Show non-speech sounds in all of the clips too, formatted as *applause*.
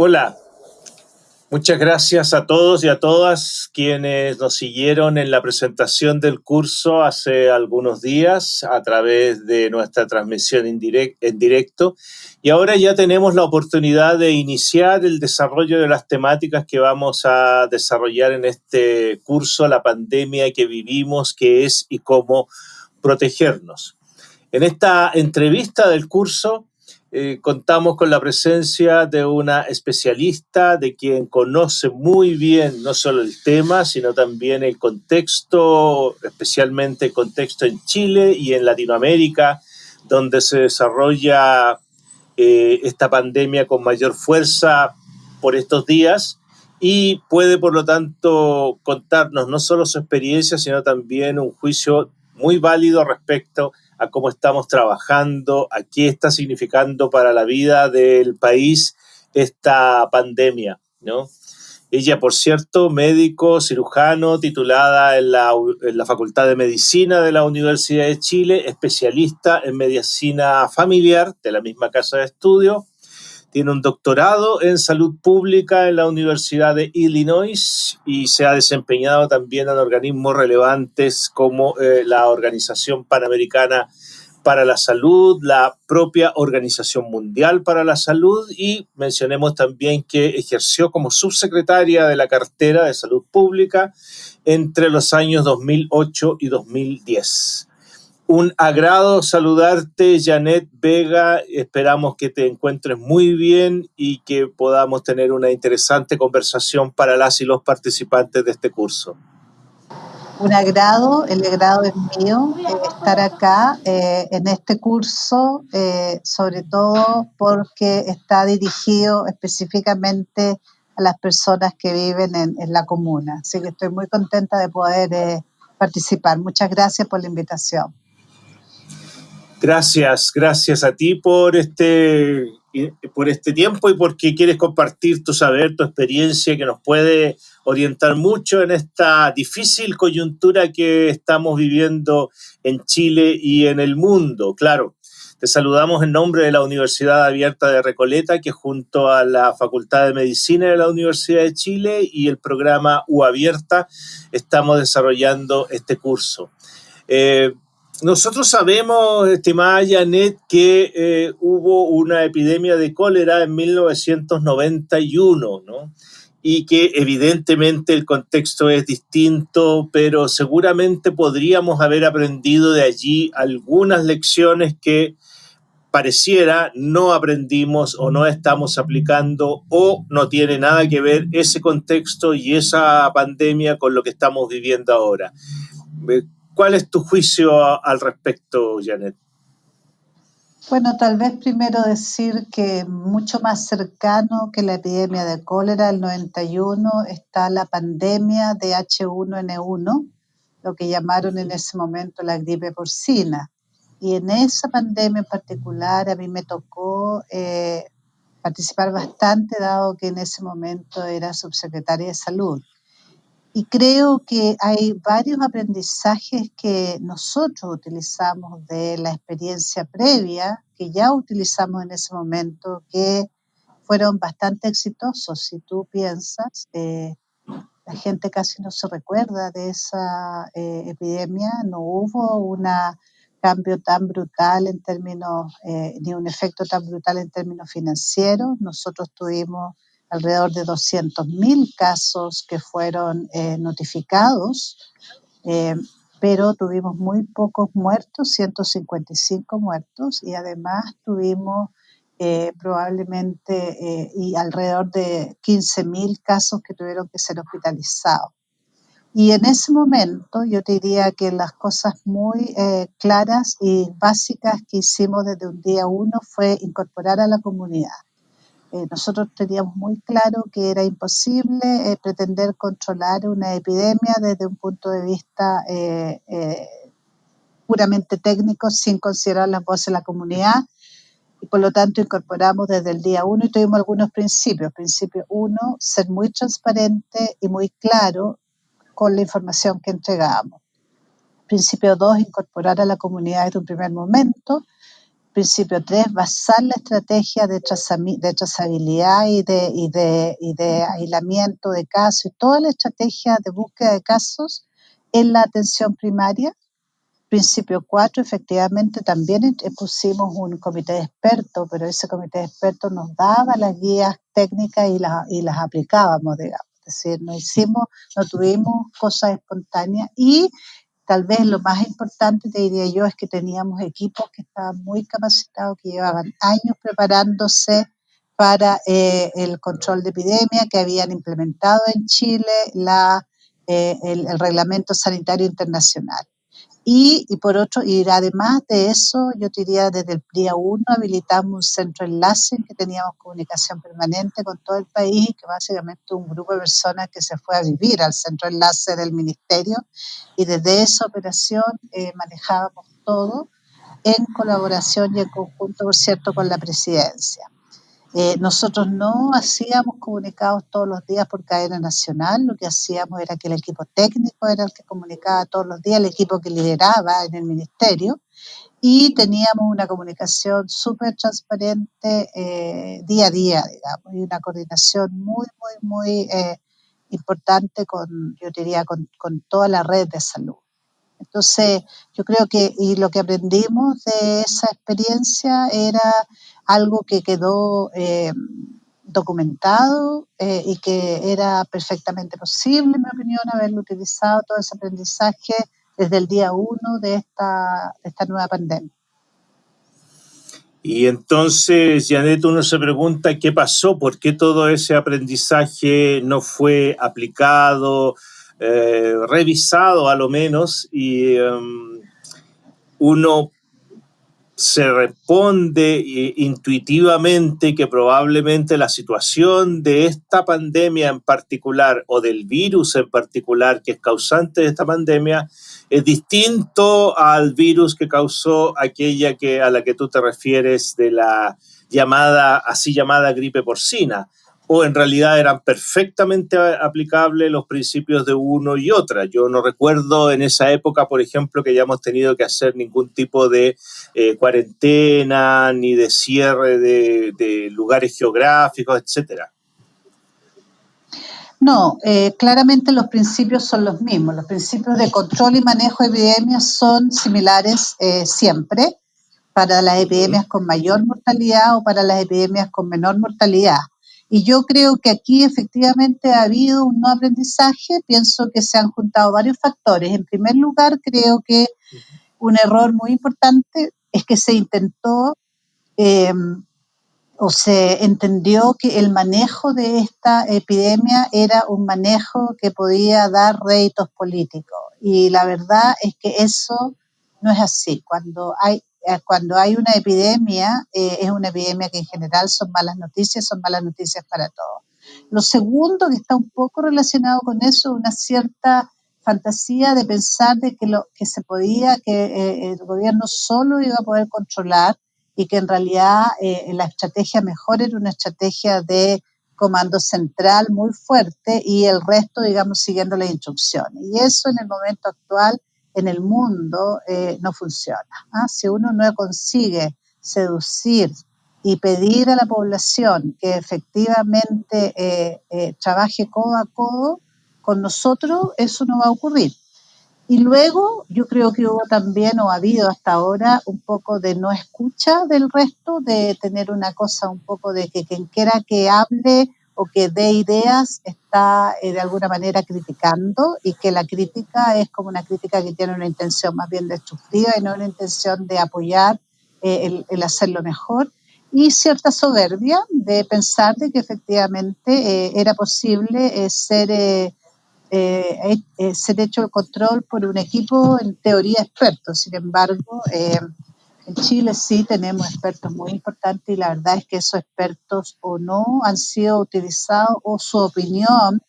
Hola, muchas gracias a todos y a todas quienes nos siguieron en la presentación del curso hace algunos días a través de nuestra transmisión en, directo. Y ahora ya tenemos la oportunidad de iniciar el desarrollo de las temáticas que vamos a desarrollar en este curso, la pandemia que vivimos, qué es y cómo protegernos. En esta entrevista del curso eh, contamos con la presencia de una especialista de quien conoce muy bien no solo el tema, sino también el contexto, especialmente el contexto en Chile y en Latinoamérica, donde se desarrolla eh, esta pandemia con mayor fuerza por estos días y puede, por lo tanto, contarnos no solo su experiencia, sino también un juicio muy válido respecto a a cómo estamos trabajando, a qué está significando para la vida del país esta pandemia, ¿no? Ella, por cierto, médico, cirujano, titulada en la, en la, Facultad de Medicina de la Universidad de Chile, especialista en medicina familiar de la misma casa de estudio, tiene un doctorado en salud pública en la Universidad de Illinois y se ha desempeñado también en organismos relevantes como eh, la Organización Panamericana para la Salud, la propia Organización Mundial para la Salud y mencionemos también que ejerció como subsecretaria de la cartera de salud pública entre los años 2008 y 2010. Un agrado saludarte, Janet Vega. Esperamos que te encuentres muy bien y que podamos tener una interesante conversación para las y los participantes de este curso. Un agrado, el agrado es mío eh, estar acá eh, en este curso, eh, sobre todo porque está dirigido específicamente a las personas que viven en, en la comuna. Así que estoy muy contenta de poder participar. Muchas gracias por la invitación. Gracias, gracias a ti por este, por este tiempo y porque quieres compartir tu saber, tu experiencia que nos puede orientar mucho en esta difícil coyuntura que estamos viviendo en Chile y en el mundo. Claro, te saludamos en nombre de la Universidad Abierta de Recoleta, que junto a la Facultad de Medicina de la Universidad de Chile y el programa U Abierta estamos desarrollando este curso. Eh, nosotros sabemos, estimada Janet, que eh, hubo una epidemia de cólera en 1991, ¿no? Y que evidentemente el contexto es distinto, pero seguramente podríamos haber aprendido de allí algunas lecciones que pareciera no aprendimos o no estamos aplicando o no tiene nada que ver ese contexto y esa pandemia con lo que estamos viviendo ahora. ¿Cuál es tu juicio al respecto, Janet? Bueno, tal vez primero decir que mucho más cercano que la epidemia de cólera del 91 está la pandemia de H1N1, lo que llamaron en ese momento la gripe porcina. Y en esa pandemia en particular a mí me tocó eh, participar bastante, dado que en ese momento era subsecretaria de salud. Y creo que hay varios aprendizajes que nosotros utilizamos de la experiencia previa, que ya utilizamos en ese momento, que fueron bastante exitosos. Si tú piensas, eh, la gente casi no se recuerda de esa eh, epidemia, no hubo un cambio tan brutal en términos, eh, ni un efecto tan brutal en términos financieros. Nosotros tuvimos alrededor de 200.000 casos que fueron eh, notificados, eh, pero tuvimos muy pocos muertos, 155 muertos, y además tuvimos eh, probablemente y alrededor de 15.000 casos que tuvieron que ser hospitalizados. Y en ese momento yo te diría que las cosas muy claras y básicas que hicimos desde un día uno fue incorporar a la comunidad eh, nosotros teníamos muy claro que era imposible eh, pretender controlar una epidemia desde un punto de vista eh, puramente técnico sin considerar las voces de la comunidad y por lo tanto incorporamos desde el día uno y tuvimos algunos principios. Principio uno, ser muy transparente y muy claro con la información que entregábamos. Principio dos, incorporar a la comunidad desde un primer momento Principio 3, basar la estrategia de, de trazabilidad y de, y, de, y de aislamiento de casos y toda la estrategia de búsqueda de casos en la atención primaria. Principio 4, efectivamente también pusimos un comité de expertos, pero ese comité de expertos nos daba las guías técnicas y, las y las aplicábamos, digamos. Es decir, no hicimos, no tuvimos cosas espontáneas y Tal vez lo más importante, te diría yo, es que teníamos equipos que estaban muy capacitados, que llevaban años preparándose para eh, el control de epidemia, que habían implementado en Chile la, eh, el, reglamento sanitario internacional. Y, por otro, y además de eso, yo diría desde el día uno habilitamos un centro enlace en que teníamos comunicación permanente con todo el país, que básicamente un grupo de personas que se fue a vivir al centro enlace del ministerio y desde esa operación eh, manejábamos todo en colaboración y en conjunto, por cierto, con la presidencia. Eh, nosotros no hacíamos comunicados todos los días por cadena nacional, lo que hacíamos era que el equipo técnico era el que comunicaba todos los días, el equipo que lideraba en el ministerio, y teníamos una comunicación súper transparente eh, día a día, digamos, y una coordinación muy, muy, muy eh, importante con, yo diría, con, con toda la red de salud. Entonces, yo creo que y lo que aprendimos de esa experiencia era algo que quedó eh, documentado eh, y que era perfectamente posible, en mi opinión, haberlo utilizado todo ese aprendizaje desde el día uno de esta, de esta nueva pandemia. Y entonces, Janet, uno se pregunta qué pasó, por qué todo ese aprendizaje no fue aplicado, eh, revisado a lo menos, y em, uno se responde eh, intuitivamente que probablemente la situación de esta pandemia en particular o del virus en particular que es causante de esta pandemia es distinto al virus que causó aquella que, a la que tú te refieres de la llamada, así llamada gripe porcina o en realidad eran perfectamente aplicables los principios de uno y otra. Yo no recuerdo en esa época, por ejemplo, que hayamos tenido que hacer ningún tipo de eh, cuarentena ni de cierre de, lugares geográficos, etcétera. No, eh, claramente los principios son los mismos. Los principios de control y manejo de epidemias son similares eh, siempre para las epidemias con mayor mortalidad o para las epidemias con menor mortalidad. Y yo creo que aquí efectivamente ha habido un no aprendizaje. Pienso que se han juntado varios factores. En primer lugar, creo que un error muy importante es que se intentó em, o se entendió que el manejo de esta epidemia era un manejo que podía dar réditos políticos. Y la verdad es que eso no es así. Cuando hay cuando hay una epidemia, eh, es una epidemia que en general son malas noticias, son malas noticias para todos. Lo segundo que está un poco relacionado con eso, una cierta fantasía de pensar de que lo que se podía, que eh, el gobierno solo iba a poder controlar y que en realidad la estrategia mejor era una estrategia de comando central muy fuerte y el resto, digamos, siguiendo las instrucciones. Y eso en el momento actual en el mundo eh, no funciona. ¿ah? Si uno no consigue seducir y pedir a la población que efectivamente eh, eh, trabaje codo a codo con nosotros, eso no va a ocurrir. Y luego yo creo que hubo también, o ha habido hasta ahora, un poco de no escucha del resto, de tener una cosa un poco de que quien quiera que hable o que dé ideas está eh, de alguna manera criticando y que la crítica es como una crítica que tiene una intención más bien destructiva y no una intención de apoyar eh, el, hacerlo mejor y cierta soberbia de pensar de que efectivamente eh, era posible ser, ser hecho el control por un equipo en teoría experto. Sin embargo, en Chile sí tenemos expertos muy importantes y la verdad es que esos expertos o no han sido utilizados o su opinión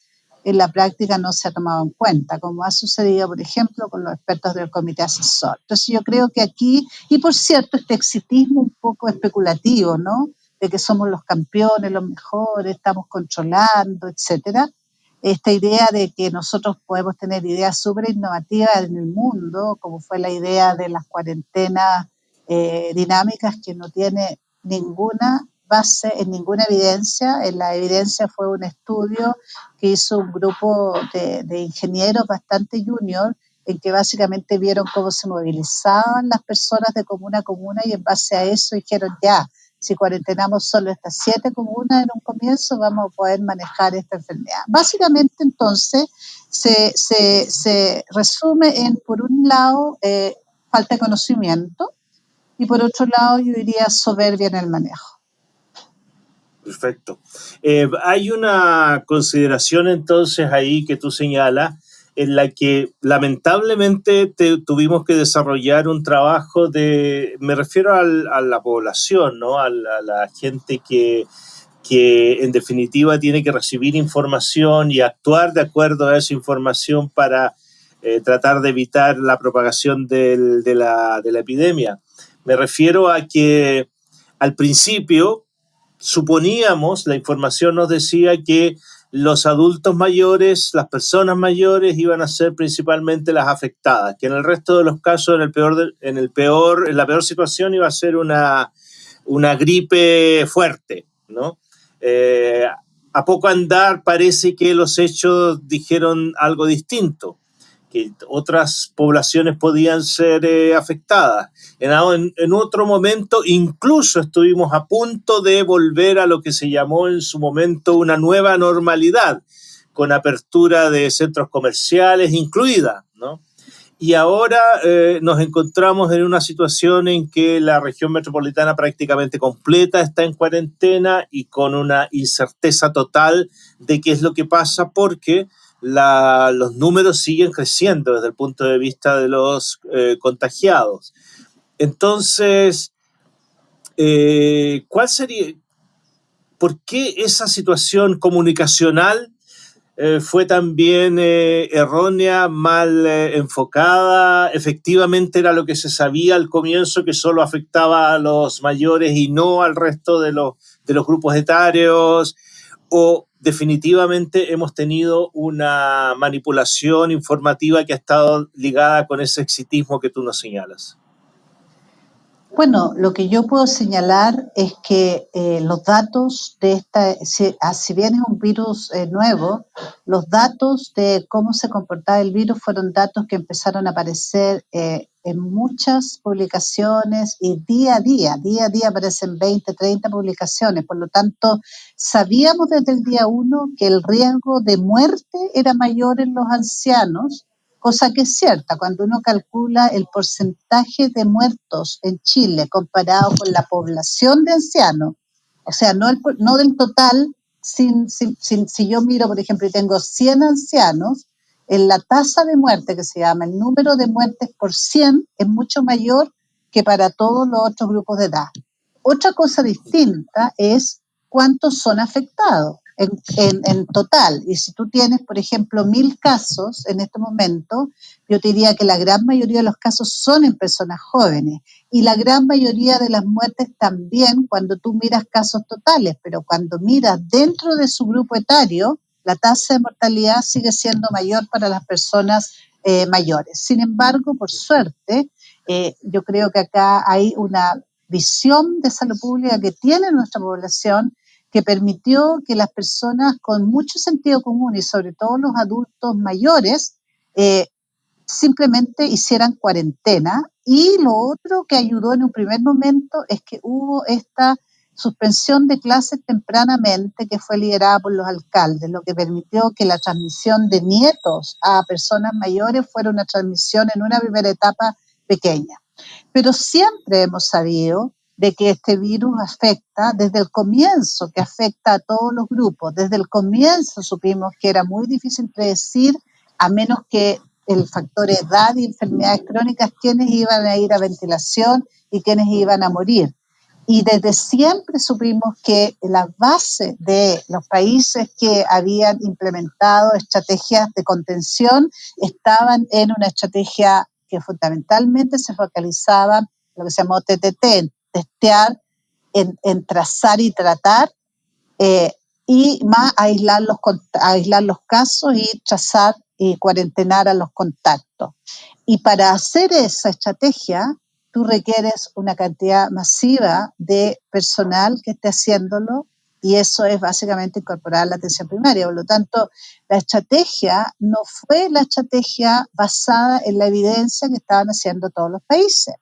en la práctica no se ha tomado en cuenta, como ha sucedido, por ejemplo, con los expertos del comité asesor. Entonces yo creo que aquí, y por cierto, este exitismo un poco especulativo, ¿no? De que somos los campeones, los mejores, estamos controlando, etcétera. Esta idea de que nosotros podemos tener ideas súper innovativas en el mundo, como fue la idea de las cuarentenas eh, dinámicas que no tiene ninguna base en ninguna evidencia. En la evidencia fue un estudio que hizo un grupo de, ingenieros bastante junior en que básicamente vieron cómo se movilizaban las personas de comuna a comuna y en base a eso dijeron ya, si cuarentenamos solo estas siete comunas en un comienzo, vamos a poder manejar esta enfermedad. Básicamente, entonces, se, se, se resume en, por un lado, eh, falta de conocimiento y por otro lado, yo diría soberbia en el manejo. Perfecto. Eh, hay una consideración entonces ahí que tú señalas en la que lamentablemente tuvimos que desarrollar un trabajo de, me refiero al, a la población, ¿no? a, la, a la gente que, que en definitiva tiene que recibir información y actuar de acuerdo a esa información para eh, tratar de evitar la propagación del, de, la, de la epidemia. Me refiero a que al principio suponíamos, la información nos decía que los adultos mayores, las personas mayores iban a ser principalmente las afectadas, que en el resto de los casos, en, el peor de- en, el peor, en la peor situación iba a ser una, una gripe fuerte, ¿no? Eh, a poco andar parece que los hechos dijeron algo distinto, que otras poblaciones podían ser eh, afectadas. En, en- otro momento incluso estuvimos a punto de volver a lo que se llamó en su momento una nueva normalidad, con apertura de centros comerciales incluida, ¿no? Y ahora eh, nos encontramos en una situación en que la región metropolitana prácticamente completa está en cuarentena y con una incerteza total de qué es lo que pasa porque la- los números siguen creciendo desde el punto de vista de los eh, contagiados. Entonces, eh, ¿cuál sería, por qué esa situación comunicacional eh, fue también errónea, mal enfocada. Efectivamente era lo que se sabía al comienzo, que solo afectaba a los mayores y no al resto de los, de los grupos etarios. O definitivamente hemos tenido una manipulación informativa que ha estado ligada con ese exitismo que tú nos señalas. Bueno, lo que yo puedo señalar es que eh, los datos de esta, si, ah, si bien es un virus eh, nuevo, los datos de cómo se comportaba el virus fueron datos que empezaron a aparecer eh, en muchas publicaciones y día a día, día a día aparecen 20, 30 publicaciones. Por lo tanto, sabíamos desde el día uno que el riesgo de muerte era mayor en los ancianos cosa que es cierta. Cuando uno calcula el porcentaje de muertos en Chile comparado con la población de ancianos, o sea, no, el, no del total, si yo miro, por ejemplo, y tengo 100 ancianos, en la tasa de muerte que se llama, el número de muertes por 100 es mucho mayor que para todos los otros grupos de edad. Otra cosa distinta es cuántos son afectados en, total. Y si tú tienes, por ejemplo, mil casos en este momento, yo te diría que la gran mayoría de los casos son en personas jóvenes. Y la gran mayoría de las muertes también cuando tú miras casos totales, pero cuando miras dentro de su grupo etario, la tasa de mortalidad sigue siendo mayor para las personas eh, mayores. Sin embargo, por suerte, eh, yo creo que acá hay una visión de salud pública que tiene nuestra población que permitió que las personas con mucho sentido común y sobre todo los adultos mayores eh, simplemente hicieran cuarentena. Y lo otro que ayudó en un primer momento es que hubo esta suspensión de clases tempranamente que fue liderada por los alcaldes, lo que permitió que la transmisión de nietos a personas mayores fuera una transmisión en una primera etapa pequeña. Pero siempre hemos sabido de que este virus afecta desde el comienzo, que afecta a todos los grupos. Desde el comienzo supimos que era muy difícil predecir, a menos que el factor edad y enfermedades crónicas, quiénes iban a ir a ventilación y quiénes iban a morir. Y desde siempre supimos que la base de los países que habían implementado estrategias de contención estaban en una estrategia que fundamentalmente se focalizaba en lo que se llamó TTT, testear, en, trazar y tratar, eh, y más aislar los, aislar los casos y trazar y cuarentenar a los contactos. Y para hacer esa estrategia, tú requieres una cantidad masiva de personal que esté haciéndolo y eso es básicamente incorporar la atención primaria. Por lo tanto, la estrategia no fue la estrategia basada en la evidencia que estaban haciendo todos los países.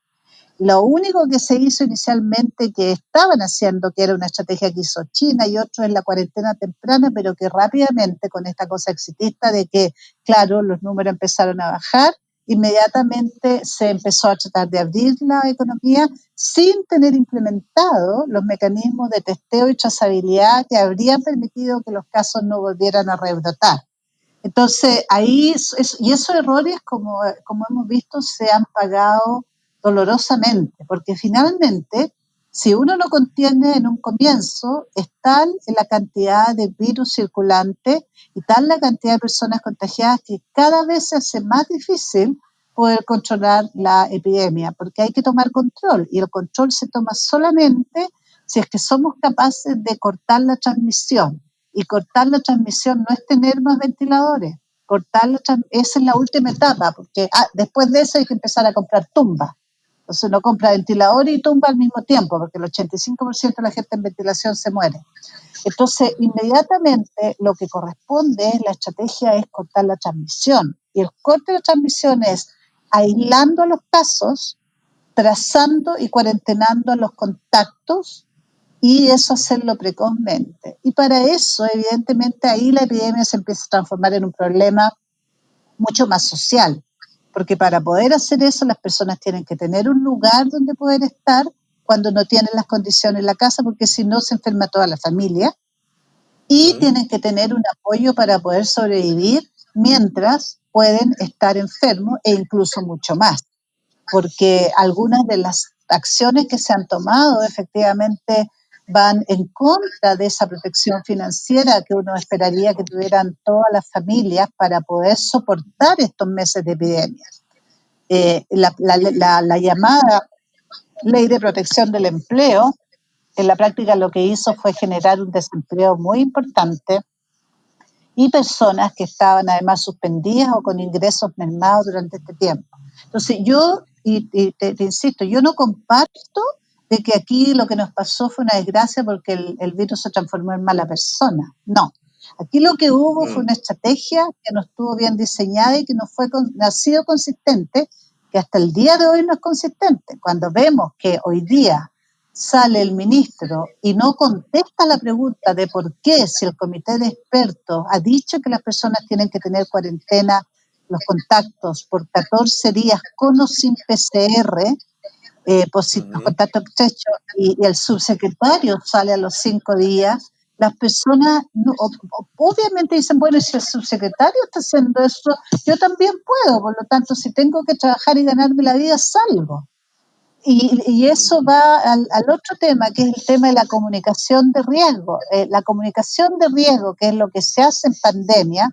Lo único que se hizo inicialmente que estaban haciendo, que era una estrategia que hizo China y otro en la cuarentena temprana, pero que rápidamente con esta cosa exitista de que, claro, los números empezaron a bajar, inmediatamente se empezó a tratar de abrir la economía sin tener implementado los mecanismos de testeo y trazabilidad que habrían permitido que los casos no volvieran a rebrotar. Entonces, ahí, y esos errores, como, como hemos visto, se han pagado dolorosamente, porque finalmente, si uno no contiene en un comienzo, es tal la cantidad de virus circulante y tal la cantidad de personas contagiadas que cada vez se hace más difícil poder controlar la epidemia, porque hay que tomar control y el control se toma solamente si es que somos capaces de cortar la transmisión. Y cortar la transmisión no es tener más ventiladores, cortar la esa es la última etapa, porque ah, después de eso hay que empezar a comprar tumbas. Entonces uno compra ventilador y tumba al mismo tiempo, porque el 85% de la gente en ventilación se muere. Entonces, inmediatamente lo que corresponde, la estrategia es cortar la transmisión. Y el corte de transmisión es aislando los casos, trazando y cuarentenando los contactos y eso hacerlo precozmente. Y para eso, evidentemente, ahí la epidemia se empieza a transformar en un problema mucho más social porque para poder hacer eso las personas tienen que tener un lugar donde poder estar cuando no tienen las condiciones en la casa, porque si no se enferma toda la familia. Y tienen que tener un apoyo para poder sobrevivir mientras pueden estar enfermos e incluso mucho más. Porque algunas de las acciones que se han tomado efectivamente van en contra de esa protección financiera que uno esperaría que tuvieran todas las familias para poder soportar estos meses de epidemia. Eh, la, la, llamada ley de protección del empleo, en la práctica lo que hizo fue generar un desempleo muy importante y personas que estaban además suspendidas o con ingresos mermados durante este tiempo. Entonces yo, y, te, insisto, yo no comparto de que aquí lo que nos pasó fue una desgracia porque el, virus se transformó en mala persona. No. Aquí lo que hubo fue mm. una estrategia que no estuvo bien diseñada y que no, fue, no ha sido consistente, que hasta el día de hoy no es consistente. Cuando vemos que hoy día sale el ministro y no contesta la pregunta de por qué, si el comité de expertos ha dicho que las personas tienen que tener cuarentena, los contactos por 14 días con o sin PCR, eh, contacto estrecho y, el subsecretario sale a los cinco días, las personas obviamente dicen, bueno, si el subsecretario está haciendo eso, yo también puedo, por lo tanto, si tengo que trabajar y ganarme la vida, salgo. Y, eso va al, otro tema, que es el tema de la comunicación de riesgo. Eh, la comunicación de riesgo, que es lo que se hace en pandemia,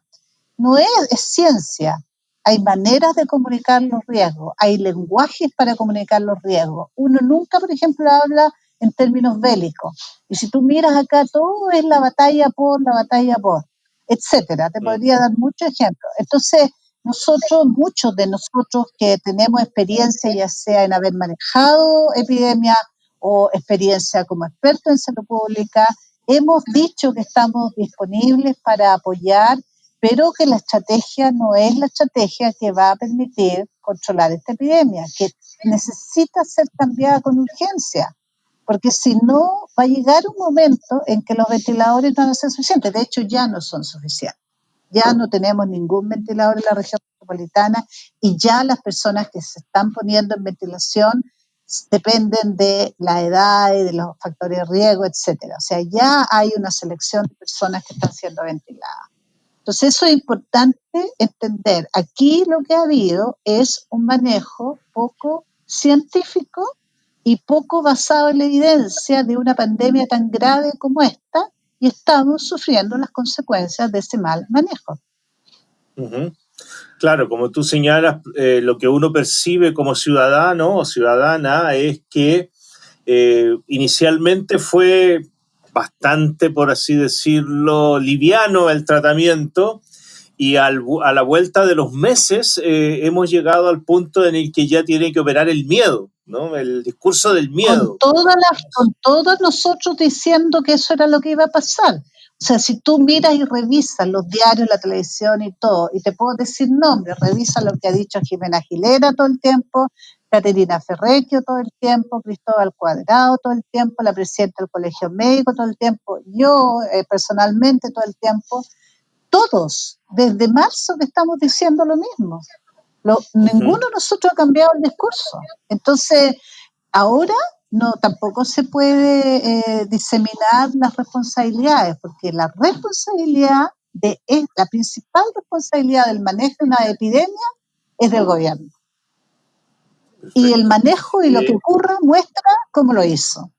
no es ciencia, hay maneras de comunicar los riesgos, hay lenguajes para comunicar los riesgos. Uno nunca, por ejemplo, habla en términos bélicos. Y si tú miras acá, todo es la batalla por, la batalla por, etcétera. Te podría dar muchos ejemplos. Entonces, nosotros, muchos de nosotros que tenemos experiencia, ya sea en haber manejado epidemias o experiencia como expertos en salud pública, hemos dicho que estamos disponibles para apoyar pero que la estrategia no es la estrategia que va a permitir controlar esta epidemia, que necesita ser cambiada con urgencia, porque si no, va a llegar un momento en que los ventiladores no van a ser suficientes, de hecho ya no son suficientes. Ya no tenemos ningún ventilador en la región metropolitana y ya las personas que se están poniendo en ventilación dependen de la edad y de los factores de riesgo, etcétera. O sea, ya hay una selección de personas que están siendo ventiladas. Entonces eso es importante entender. Aquí lo que ha habido es un manejo poco científico y poco basado en la evidencia de una pandemia tan grave como esta y estamos sufriendo las consecuencias de ese mal manejo. Claro, como tú señalas, eh, lo que uno percibe como ciudadano o ciudadana es que eh, inicialmente fue bastante, por así decirlo, liviano el tratamiento y a la vuelta de los meses eh, hemos llegado al punto en el que ya tiene que operar el miedo. ¿no? El discurso del miedo. Con, todas las, con todos nosotros diciendo que eso era lo que iba a pasar. O sea, si tú miras y revisas los diarios, la televisión y todo, y te puedo decir nombres, revisa lo que ha dicho Jimena Gilera todo el tiempo, Caterina Ferrecchio todo el tiempo, Cristóbal Cuadrado todo el tiempo, la presidenta del Colegio Médico todo el tiempo, yo eh, personalmente todo el tiempo, todos, desde marzo que estamos diciendo lo mismo. Ninguno de nosotros ha cambiado el discurso. Entonces, ahora no tampoco se puede eh, diseminar las responsabilidades, porque la responsabilidad de la principal responsabilidad del manejo de una epidemia es del gobierno. Y el manejo y lo que ocurra muestra cómo lo hizo.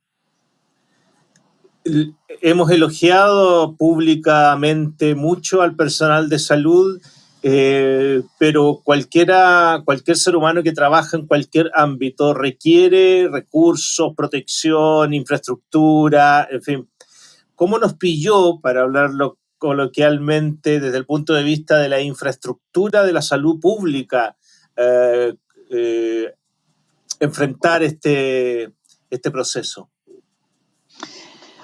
Hemos elogiado públicamente mucho al personal de salud, eh, pero cualquiera, cualquier ser humano que trabaja en cualquier ámbito requiere recursos, protección, infraestructura, en fin. ¿Cómo nos pilló, para hablarlo coloquialmente, desde el punto de vista de la infraestructura de la salud pública, eh, eh, enfrentar este, este proceso?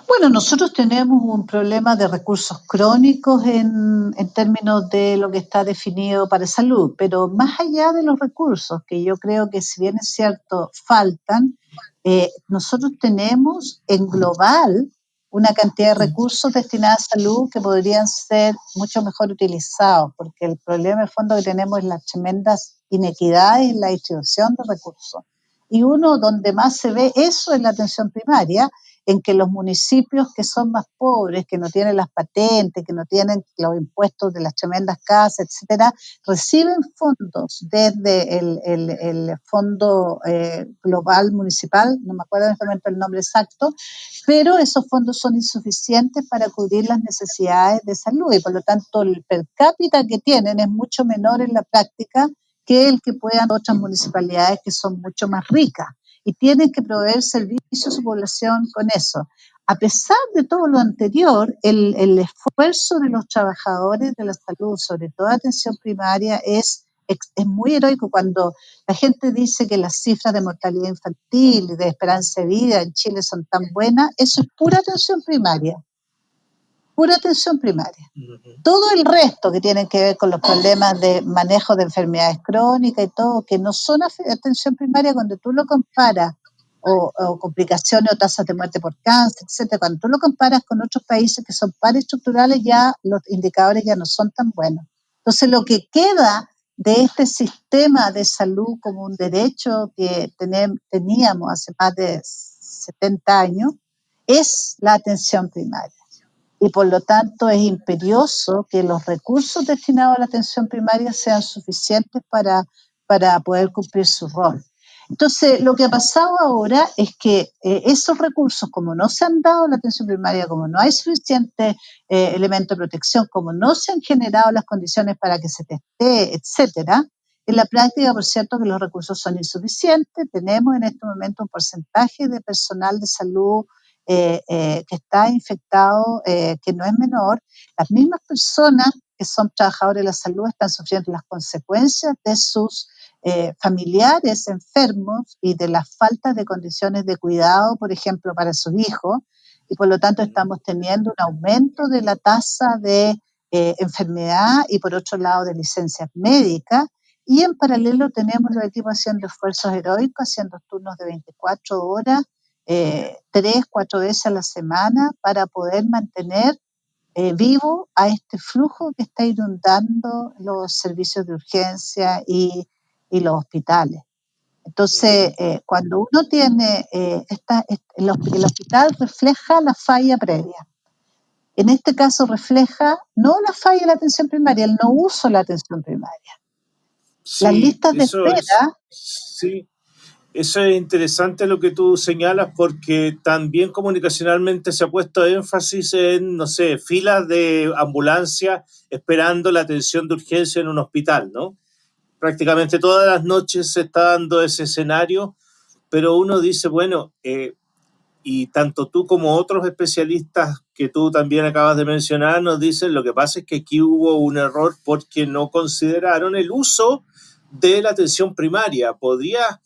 Bueno, nosotros tenemos un problema de recursos crónicos en, en, términos de lo que está definido para salud, pero más allá de los recursos, que yo creo que si bien es cierto, faltan, eh, nosotros tenemos en global una cantidad de recursos destinados a salud que podrían ser mucho mejor utilizados, porque el problema de fondo que tenemos es las tremendas inequidades en la distribución de recursos. Y uno donde más se ve eso es la atención primaria, en que los municipios que son más pobres, que no tienen las patentes, que no tienen los impuestos de las tremendas casas, etcétera, reciben fondos desde el, Fondo eh, Global Municipal, no me acuerdo en este momento el nombre exacto, pero esos fondos son insuficientes para cubrir las necesidades de salud y por lo tanto el per cápita que tienen es mucho menor en la práctica que el que puedan otras municipalidades que son mucho más ricas. Y tienen que proveer servicios a su población con eso. A pesar de todo lo anterior, el, el esfuerzo de los trabajadores de la salud, sobre todo atención primaria, es, es muy heroico. Cuando la gente dice que las cifras de mortalidad infantil y de esperanza de vida en Chile son tan buenas, eso es pura atención primaria pura atención primaria. Todo el resto que tiene que ver con los problemas de manejo de enfermedades crónicas y todo, que no son atención primaria cuando tú lo comparas, o, complicaciones o tasas de muerte por cáncer, etcétera, cuando tú lo comparas con otros países que son pares estructurales, ya los indicadores ya no son tan buenos. Entonces, lo que queda de este sistema de salud como un derecho que teníamos hace más de 70 años es la atención primaria y por lo tanto es imperioso que los recursos destinados a la atención primaria sean suficientes para, para poder cumplir su rol. Entonces, lo que ha pasado ahora es que eh, esos recursos, como no se han dado la atención primaria, como no hay suficiente eh, elemento de protección, como no se han generado las condiciones para que se teste, etcétera, en la práctica, por cierto, que los recursos son insuficientes. Tenemos en este momento un porcentaje de personal de salud eh, eh, que está infectado, eh, que no es menor, las mismas personas que son trabajadores de la salud están sufriendo las consecuencias de sus familiares enfermos y de la falta de condiciones de cuidado, por ejemplo, para sus hijos, y por lo tanto estamos teniendo un aumento de la tasa de enfermedad y por otro lado de licencias médicas, y en paralelo tenemos los equipos haciendo esfuerzos heroicos, haciendo turnos de 24 horas, eh, tres, cuatro veces a la semana para poder mantener eh, vivo a este flujo que está inundando los servicios de urgencia y, los hospitales. Entonces, eh, cuando uno tiene esta, el, hospital refleja la falla previa. En este caso refleja no la falla de la atención primaria, el no uso de la atención primaria. Las listas de espera. sí, eso es interesante lo que tú señalas porque también comunicacionalmente se ha puesto énfasis en, no sé, filas de ambulancia esperando la atención de urgencia en un hospital, ¿no? Prácticamente todas las noches se está dando ese escenario, pero uno dice, bueno, eh, y tanto tú como otros especialistas que tú también acabas de mencionar nos dicen, lo que pasa es que aquí hubo un error porque no consideraron el uso de la atención primaria. ¿Podría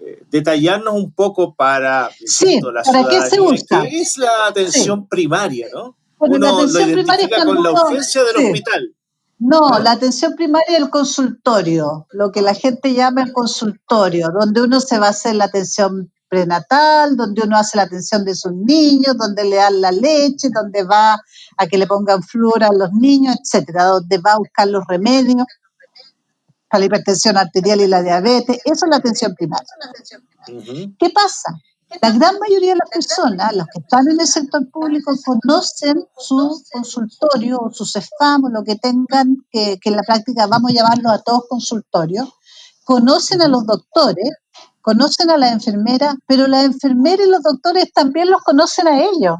eh, detallarnos un poco para sí, la ¿para qué se usa? ¿Qué es la atención primaria, no? Uno la atención lo identifica con la urgencia del hospital. No, la atención primaria es el consultorio, lo que la gente llama el consultorio, donde uno se va a hacer la atención prenatal, donde uno hace la atención de sus niños, donde le dan la leche, donde va a que le pongan flúor a los niños, etcétera, donde va a buscar los remedios para la hipertensión arterial y la diabetes. Eso es la atención primaria. ¿Qué pasa? La gran mayoría de las personas, los que están en el sector público, conocen su consultorio o sus SEFAM o lo que tengan, que, que en la práctica vamos a llamarlo a todos consultorios, conocen a los doctores, conocen a las enfermeras, pero las enfermeras y los doctores también los conocen a ellos.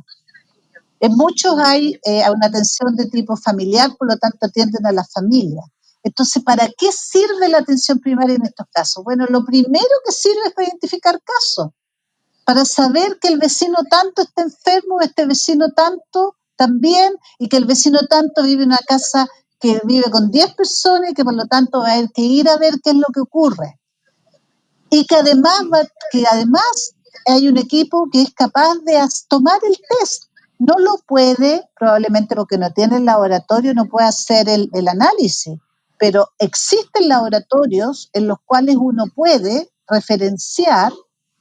En muchos hay eh, una atención de tipo familiar, por lo tanto atienden a la familia. Entonces, ¿para qué sirve la atención primaria en estos casos? Bueno, lo primero que sirve es para identificar casos para saber que el vecino tanto está enfermo, este vecino tanto también, y que el vecino tanto vive en una casa que vive con 10 personas y que por lo tanto va a haber que ir a ver qué es lo que ocurre. Y que además, que además hay un equipo que es capaz de tomar el test. No lo puede, probablemente porque no tiene el laboratorio, no puede hacer el, el análisis, pero existen laboratorios en los cuales uno puede referenciar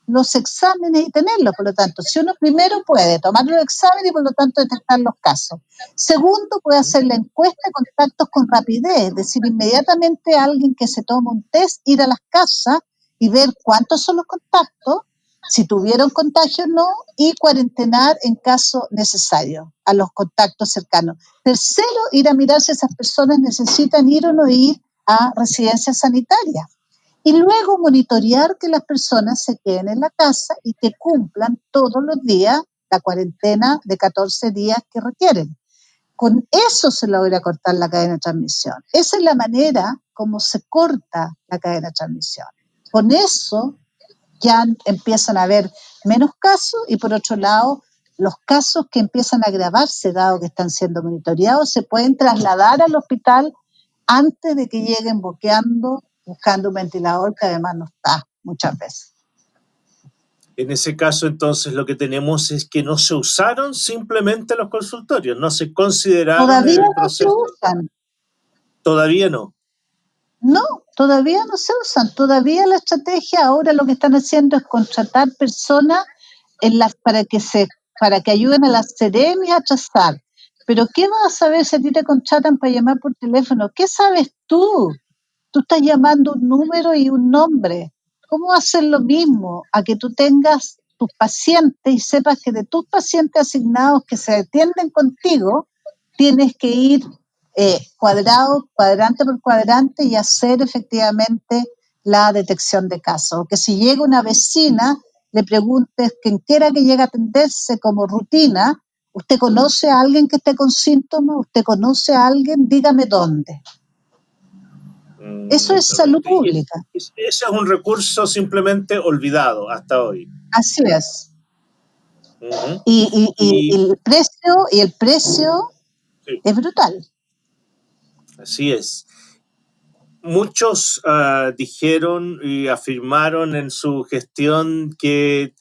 los exámenes y tenerlos. Por lo tanto, si uno primero puede tomar los exámenes y por lo tanto detectar los casos. Segundo, puede hacer la encuesta de contactos con rapidez, es decir, inmediatamente alguien que se toma un test, ir a las casas y ver cuántos son los contactos, si tuvieron contagio o no, y cuarentenar en caso necesario a los contactos cercanos. Tercero, ir a mirar si esas personas necesitan ir o no ir a residencias sanitarias y luego monitorear que las personas se queden en la casa y que cumplan todos los días la cuarentena de 14 días que requieren. Con eso se logra cortar la cadena de transmisión. Esa es la manera como se corta la cadena de transmisión. Con eso ya empiezan a haber menos casos y por otro lado, los casos que empiezan a agravarse, dado que están siendo monitoreados, se pueden trasladar al hospital antes de que lleguen boqueando buscando un ventilador que además no está muchas veces. En ese caso, entonces, lo que tenemos es que no se usaron simplemente los consultorios, no se consideraron Todavía no se usan. Todavía no. No, todavía no se usan. Todavía la estrategia ahora lo que están haciendo es contratar personas en las, para que se para que ayuden a las seremias a trazar. Pero ¿qué vas a saber si a ti te contratan para llamar por teléfono? ¿Qué sabes tú? Tú estás llamando un número y un nombre. ¿Cómo hacer lo mismo a que tú tengas tus pacientes y sepas que de tus pacientes asignados que se atienden contigo, tienes que ir eh, cuadrado, cuadrante por cuadrante y hacer efectivamente la detección de casos. O que si llega una vecina, le preguntes quien quiera que llegue a atenderse como rutina, ¿usted conoce a alguien que esté con síntomas? ¿Usted conoce a alguien? Dígame dónde. Eso es salud pública. Ese es un recurso simplemente olvidado hasta hoy. Así es. y, el precio, y el precio es brutal. Así es. Muchos ah, dijeron y afirmaron en su gestión que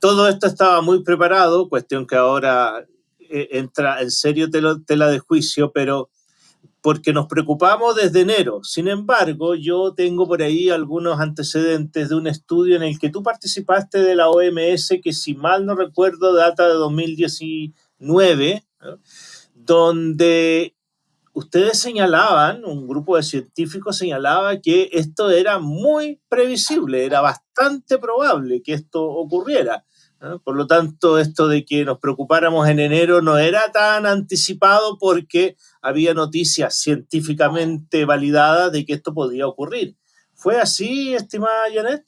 todo esto estaba muy preparado, cuestión que ahora eh, entra en serio tela de juicio, pero porque nos preocupamos desde enero. Sin embargo, yo tengo por ahí algunos antecedentes de un estudio en el que tú participaste de la OMS, que si mal no recuerdo data de 2019, donde ustedes señalaban, un grupo de científicos señalaba que esto era muy previsible, era bastante probable que esto ocurriera. Por lo tanto, esto de que nos preocupáramos en enero no era tan anticipado porque había noticias científicamente validadas de que esto podía ocurrir. ¿Fue así, estimada Janet?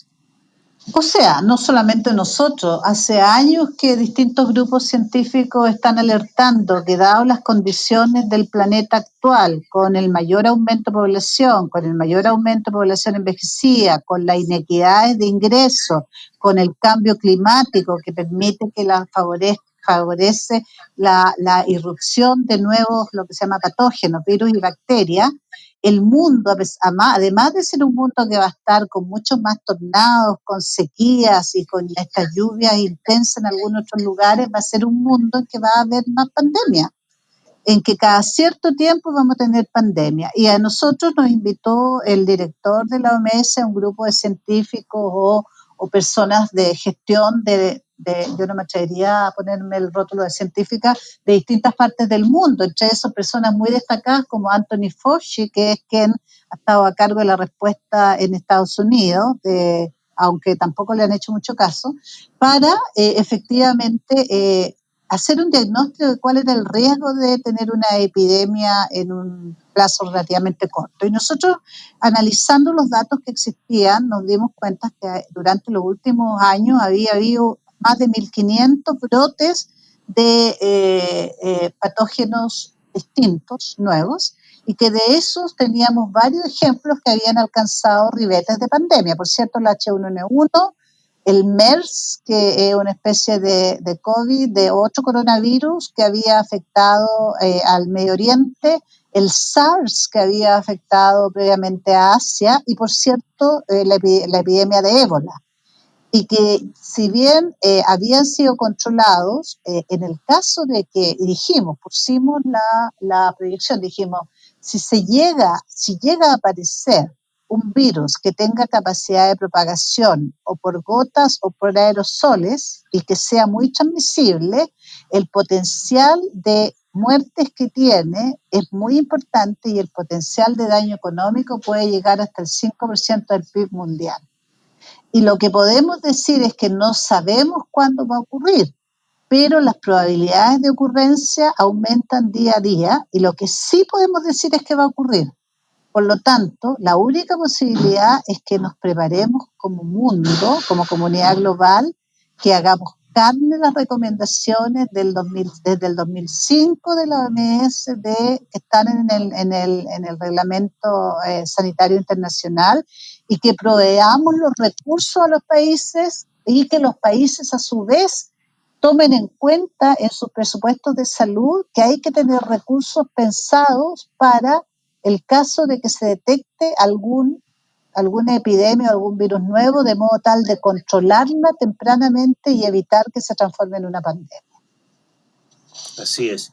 O sea, no solamente nosotros, hace años que distintos grupos científicos están alertando que dado las condiciones del planeta actual, con el mayor aumento de población, con el mayor aumento de población envejecida, con las inequidades de ingresos, con el cambio climático que permite que la favorece la, la irrupción de nuevos, lo que se llama patógenos, virus y bacterias, el mundo, además de ser un mundo que va a estar con muchos más tornados, con sequías y con estas lluvias intensas en algunos otros lugares, va a ser un mundo en que va a haber más pandemia, en que cada cierto tiempo vamos a tener pandemia. Y a nosotros nos invitó el director de la OMS, un grupo de científicos o, o personas de gestión de, yo no me atrevería a ponerme el rótulo de científica, de distintas partes del mundo, entre esas personas muy destacadas como Anthony Fauci, que es quien ha estado a cargo de la respuesta en Estados Unidos, aunque tampoco le han hecho mucho caso, para eh, efectivamente eh, hacer un diagnóstico de cuál era el riesgo de tener una epidemia en un plazo relativamente corto. Y nosotros, analizando los datos que existían, nos dimos cuenta que durante los últimos años había habido más de 1.500 brotes de eh, eh, patógenos distintos, nuevos, y que de esos teníamos varios ejemplos que habían alcanzado ribetes de pandemia. Por cierto, el H1N1, el MERS, que es una especie de, de COVID, de otro coronavirus que había afectado eh, al Medio Oriente, el SARS, que había afectado previamente a Asia, y por cierto, la, la epidemia de ébola y que si bien eh, habían sido controlados, eh, en el caso de que, dijimos, pusimos la, la proyección, dijimos, si se llega, si llega a aparecer un virus que tenga capacidad de propagación o por gotas o por aerosoles y que sea muy transmisible, el potencial de muertes que tiene es muy importante y el potencial de daño económico puede llegar hasta el 5% del PIB mundial. Y lo que podemos decir es que no sabemos cuándo va a ocurrir, pero las probabilidades de ocurrencia aumentan día a día y lo que sí podemos decir es que va a ocurrir. Por lo tanto, la única posibilidad es que nos preparemos como mundo, como comunidad global, que hagamos carne las recomendaciones del 2000, desde el 2005 de la OMS de, que están en el, en el, en el reglamento eh, sanitario internacional y que proveamos los recursos a los países y que los países a su vez tomen en cuenta en sus presupuestos de salud que hay que tener recursos pensados para el caso de que se detecte algún alguna epidemia o algún virus nuevo, de modo tal de controlarla tempranamente y evitar que se transforme en una pandemia. Así es.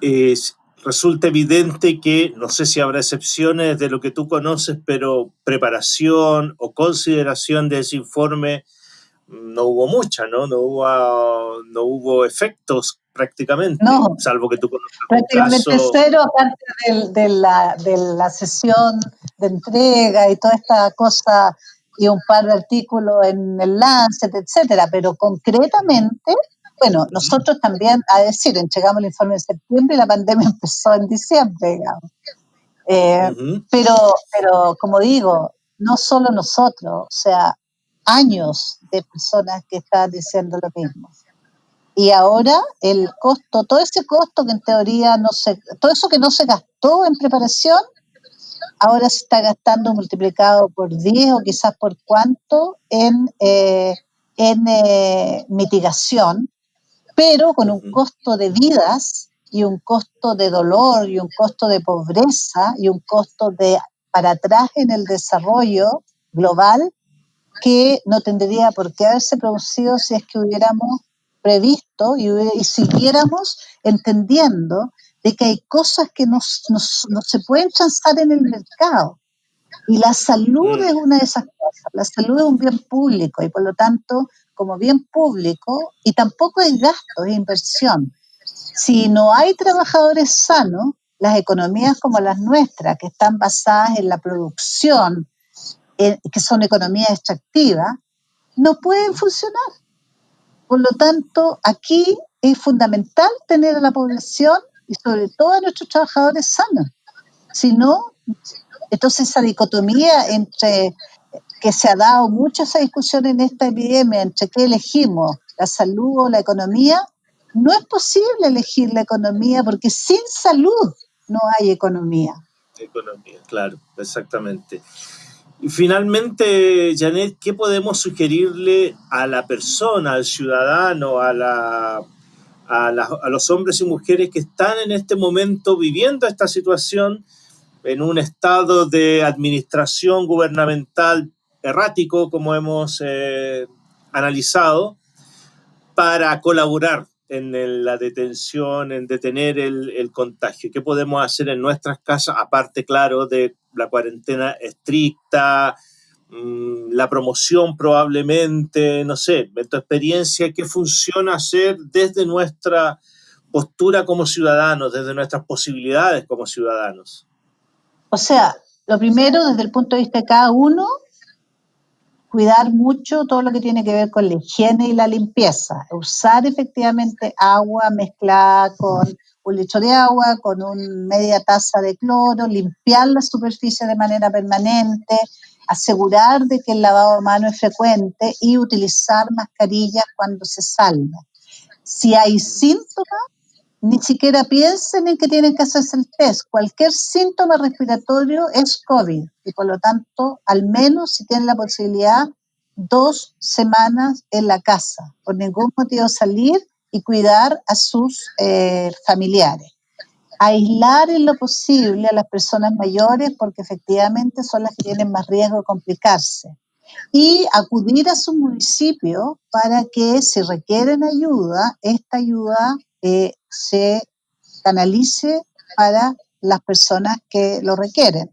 es. Resulta evidente que, no sé si habrá excepciones de lo que tú conoces, pero preparación o consideración de ese informe no hubo mucha, ¿no? No hubo, no hubo efectos prácticamente, no, salvo que tú conozcas. Prácticamente cero, aparte de, la, de la sesión de entrega y toda esta cosa y un par de artículos en el Lancet, etcétera, pero concretamente, bueno, nosotros también, a decir, entregamos el informe en septiembre y la pandemia *laughs* empezó en diciembre, digamos. Eh, pero, pero, como digo, no solo nosotros, o sea, años de personas que están diciendo lo mismo. Y ahora el costo, todo ese costo que en teoría no se, todo eso que no se gastó en preparación, ahora se está gastando multiplicado por 10 o quizás por cuánto en, eh, en eh, mitigación, pero con un costo de vidas y un costo de dolor y un costo de pobreza y un costo de para atrás en el desarrollo global que no tendría por qué haberse producido si es que hubiéramos previsto y, siguiéramos entendiendo de que hay cosas que no, se pueden transar en el mercado. Y la salud mm. es una de esas cosas. La salud es un bien público y por lo tanto, como bien público, y tampoco es gasto, es inversión. Si no hay trabajadores sanos, las economías como las nuestras, que están basadas en la producción, que son economías extractivas, no pueden funcionar. Por lo tanto, aquí es fundamental tener a la población y sobre todo a nuestros trabajadores sanos. Si no, entonces esa dicotomía entre que se ha dado mucha esa discusión en esta epidemia entre qué elegimos, la salud o la economía, no es posible elegir la economía porque sin salud no hay economía. Economía, claro, exactamente. Finalmente, Janet, ¿qué podemos sugerirle a la persona, al ciudadano, a, la, a, los hombres y mujeres que están en este momento viviendo esta situación en un estado de administración gubernamental errático, como hemos eh, analizado, para colaborar en la detención, en detener el, contagio? ¿Qué podemos hacer en nuestras casas, aparte, claro, de la cuarentena estricta, mm, la promoción probablemente, no sé, en tu experiencia, ¿qué funciona hacer desde nuestra postura como ciudadanos, desde nuestras posibilidades como ciudadanos? O sea, lo primero, desde el punto de vista de cada uno, cuidar mucho todo lo que tiene que ver con la higiene y la limpieza. Usar efectivamente agua mezclada con un litro de agua, con una media taza de cloro, limpiar la superficie de manera permanente, asegurar de que el lavado de mano es frecuente y utilizar mascarillas cuando se salga. Si hay síntomas, ni siquiera piensen en que tienen que hacerse el test. Cualquier síntoma respiratorio es COVID y por lo tanto, al menos si tienen la posibilidad, dos semanas en la casa, por ningún motivo salir y cuidar a sus eh, familiares. Aislar en lo posible a las personas mayores porque efectivamente son las que tienen más riesgo de complicarse y acudir a su municipio para que si requieren ayuda, esta ayuda eh, se canalice para las personas que lo requieren.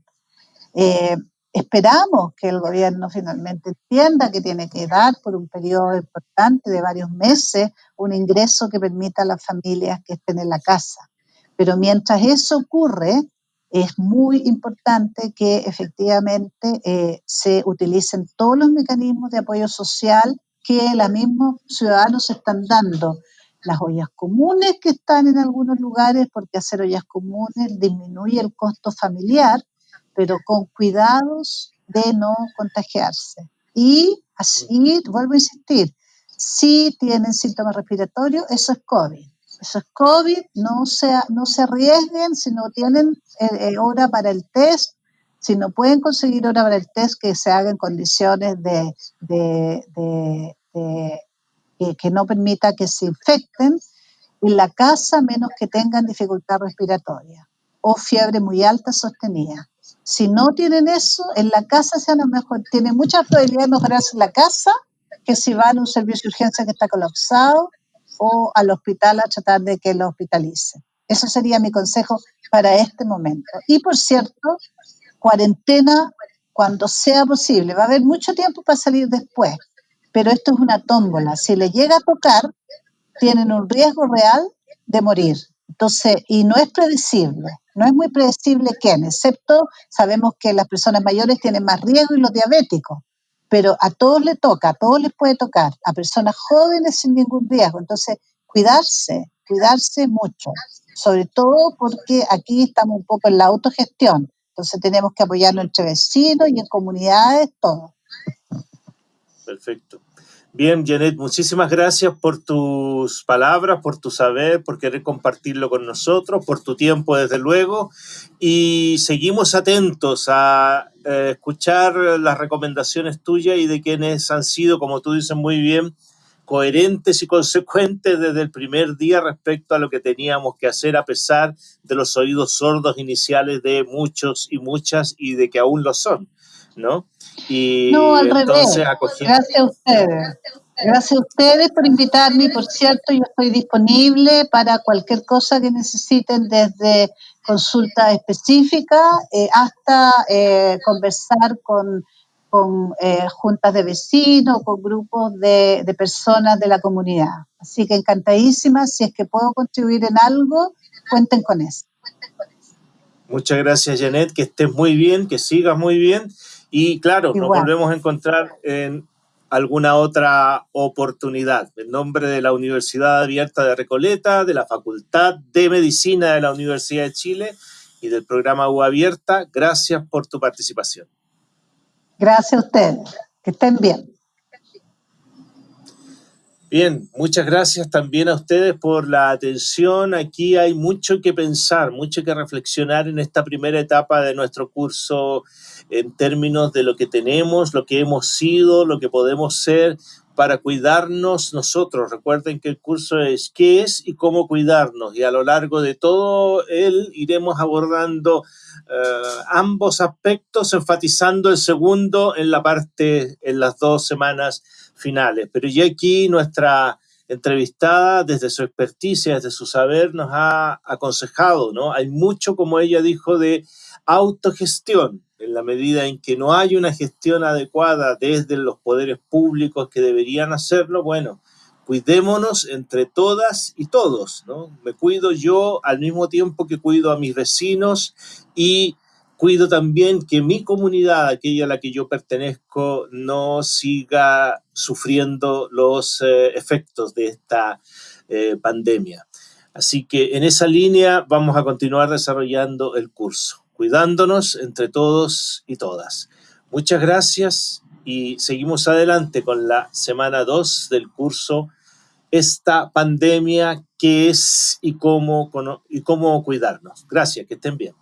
Eh, esperamos que el gobierno finalmente entienda que tiene que dar por un periodo importante de varios meses un ingreso que permita a las familias que estén en la casa. Pero mientras eso ocurre, es muy importante que efectivamente eh, se utilicen todos los mecanismos de apoyo social que los mismos ciudadanos están dando las ollas comunes que están en algunos lugares, porque hacer ollas comunes disminuye el costo familiar, pero con cuidados de no contagiarse. Y así, vuelvo a insistir, si tienen síntomas respiratorios, eso es COVID. Eso es COVID, no se, no se arriesguen si no tienen eh, eh, hora para el test, si no pueden conseguir hora para el test, que se haga en condiciones de, de, de que, no permita que se infecten en la casa menos que tengan dificultad respiratoria o fiebre muy alta sostenida. Si no tienen eso, en la casa se lo mejor, tiene mucha probabilidad de mejorarse en la casa que si van a un servicio de urgencia que está colapsado o al hospital a tratar de que lo hospitalice. Eso sería mi consejo para este momento. Y por cierto, cuarentena cuando sea posible. Va a haber mucho tiempo para salir después pero esto es una tómbola. Si le llega a tocar, tienen un riesgo real de morir. Entonces, y no es predecible, no es muy predecible quién, excepto sabemos que las personas mayores tienen más riesgo y los diabéticos, pero a todos les toca, a todos les puede tocar, a personas jóvenes sin ningún riesgo. Entonces, cuidarse, cuidarse mucho, sobre todo porque aquí estamos un poco en la autogestión, entonces tenemos que apoyarnos entre vecinos y en comunidades, todo. Perfecto. Bien, Janet, muchísimas gracias por tus palabras, por tu saber, por querer compartirlo con nosotros, por tu tiempo, desde luego. Y seguimos atentos a eh, escuchar las recomendaciones tuyas y de quienes han sido, como tú dices muy bien, coherentes y consecuentes desde el primer día respecto a lo que teníamos que hacer a pesar de los oídos sordos iniciales de muchos y muchas y de que aún lo son, ¿no? Y no, al revés. Gracias a ustedes. Gracias a ustedes por invitarme. Por cierto, yo estoy disponible para cualquier cosa que necesiten, desde consulta específica eh, hasta eh, conversar con, con eh, juntas de vecinos, con grupos de, de, personas de la comunidad. Así que encantadísima. Si es que puedo contribuir en algo, cuenten con eso. Muchas gracias, Janet. Que estés muy bien, que sigas muy bien. Y claro, nos volvemos a encontrar en alguna otra oportunidad. En nombre de la Universidad Abierta de Recoleta, de la Facultad de Medicina de la Universidad de Chile y del programa U Abierta, gracias por tu participación. Gracias a ustedes. Que estén bien. Bien, muchas gracias también a ustedes por la atención. Aquí hay mucho que pensar, mucho que reflexionar en esta primera etapa de nuestro curso en términos de lo que tenemos, lo que hemos sido, lo que podemos ser, para cuidarnos nosotros. Recuerden que el curso es qué es y cómo cuidarnos y a lo largo de todo él iremos abordando eh, ambos aspectos, enfatizando el segundo en la parte, en las dos semanas finales. Pero ya aquí nuestra entrevistada, desde su experticia, desde su saber, nos ha aconsejado, ¿no? Hay mucho, como ella dijo, de autogestión en la medida en que no hay una gestión adecuada desde los poderes públicos que deberían hacerlo, bueno, cuidémonos entre todas y todos, ¿no? Me cuido yo al mismo tiempo que cuido a mis vecinos y cuido también que mi comunidad, aquella a la que yo pertenezco, no siga sufriendo los eh, efectos de esta eh, pandemia. Así que en esa línea vamos a continuar desarrollando el curso cuidándonos entre todos y todas. Muchas gracias y seguimos adelante con la semana 2 del curso Esta pandemia, qué es y cómo, y cómo cuidarnos. Gracias, que estén bien.